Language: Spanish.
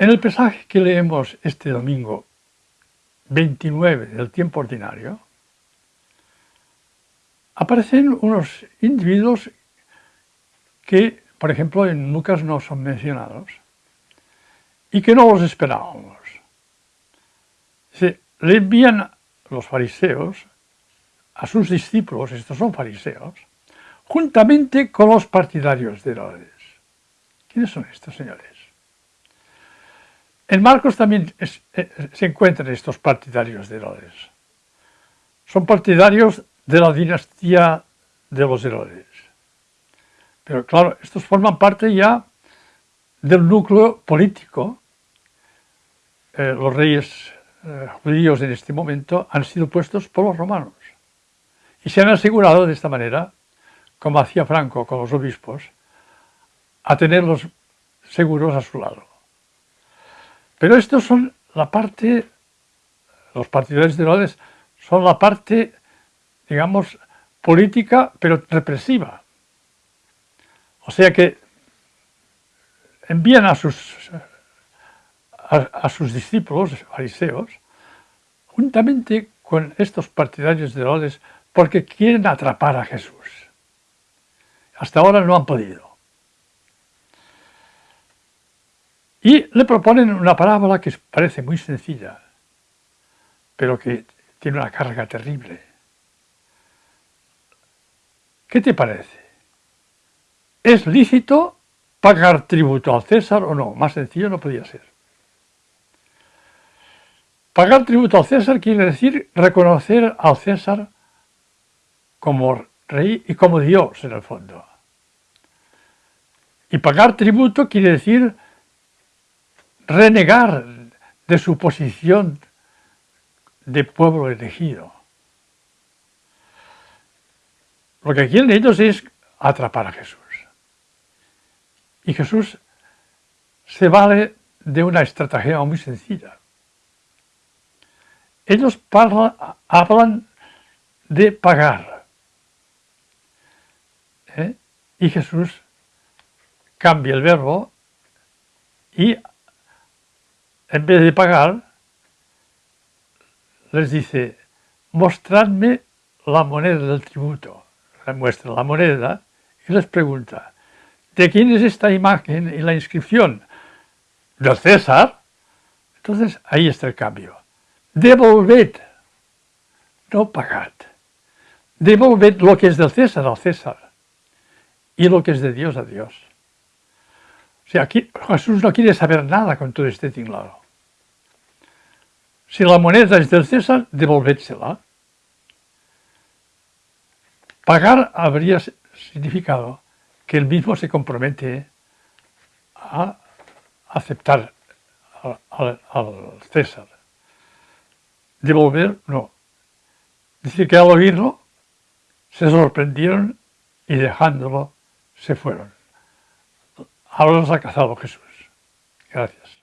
En el pasaje que leemos este domingo 29 del tiempo ordinario, aparecen unos individuos que, por ejemplo, en Lucas no son mencionados y que no los esperábamos. Se, le envían los fariseos a sus discípulos, estos son fariseos, juntamente con los partidarios de Herodes. ¿Quiénes son estos señores? En Marcos también eh, se encuentran estos partidarios de Herodes. Son partidarios de la dinastía de los Herodes. Pero claro, estos forman parte ya del núcleo político. Eh, los reyes eh, judíos en este momento han sido puestos por los romanos. Y se han asegurado de esta manera, como hacía Franco con los obispos, a tenerlos seguros a su lado. Pero estos son la parte, los partidarios de Herodes son la parte, digamos, política, pero represiva. O sea que envían a sus, a, sus discípulos, fariseos, juntamente con estos partidarios de Herodes, porque quieren atrapar a Jesús. Hasta ahora no han podido. Y le proponen una parábola que parece muy sencilla, pero que tiene una carga terrible. ¿Qué te parece? ¿Es lícito pagar tributo al César o no? Más sencillo no podía ser. Pagar tributo al César quiere decir reconocer al César como rey y como Dios en el fondo. Y pagar tributo quiere decir renegar de su posición de pueblo elegido. Lo que quieren ellos es atrapar a Jesús. Y Jesús se vale de una estrategia muy sencilla. Ellos hablan de pagar. ¿eh? Y Jesús cambia el verbo y en vez de pagar, les dice, mostradme la moneda del tributo. Les muestra la moneda y les pregunta, ¿de quién es esta imagen y la inscripción? ¿Del César? Entonces ahí está el cambio. Devolved, no pagad. Devolved lo que es del César al César y lo que es de Dios a Dios. O sea, aquí Jesús no quiere saber nada con todo este tinglado. Si la moneda es del César, devolvédsela. Pagar habría significado que él mismo se compromete a aceptar al, César. Devolver, no. Dice que al oírlo se sorprendieron y dejándolo se fueron. Ahora los ha cazado Jesús. Gracias.